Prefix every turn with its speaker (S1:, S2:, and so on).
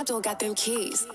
S1: Abdul got them keys.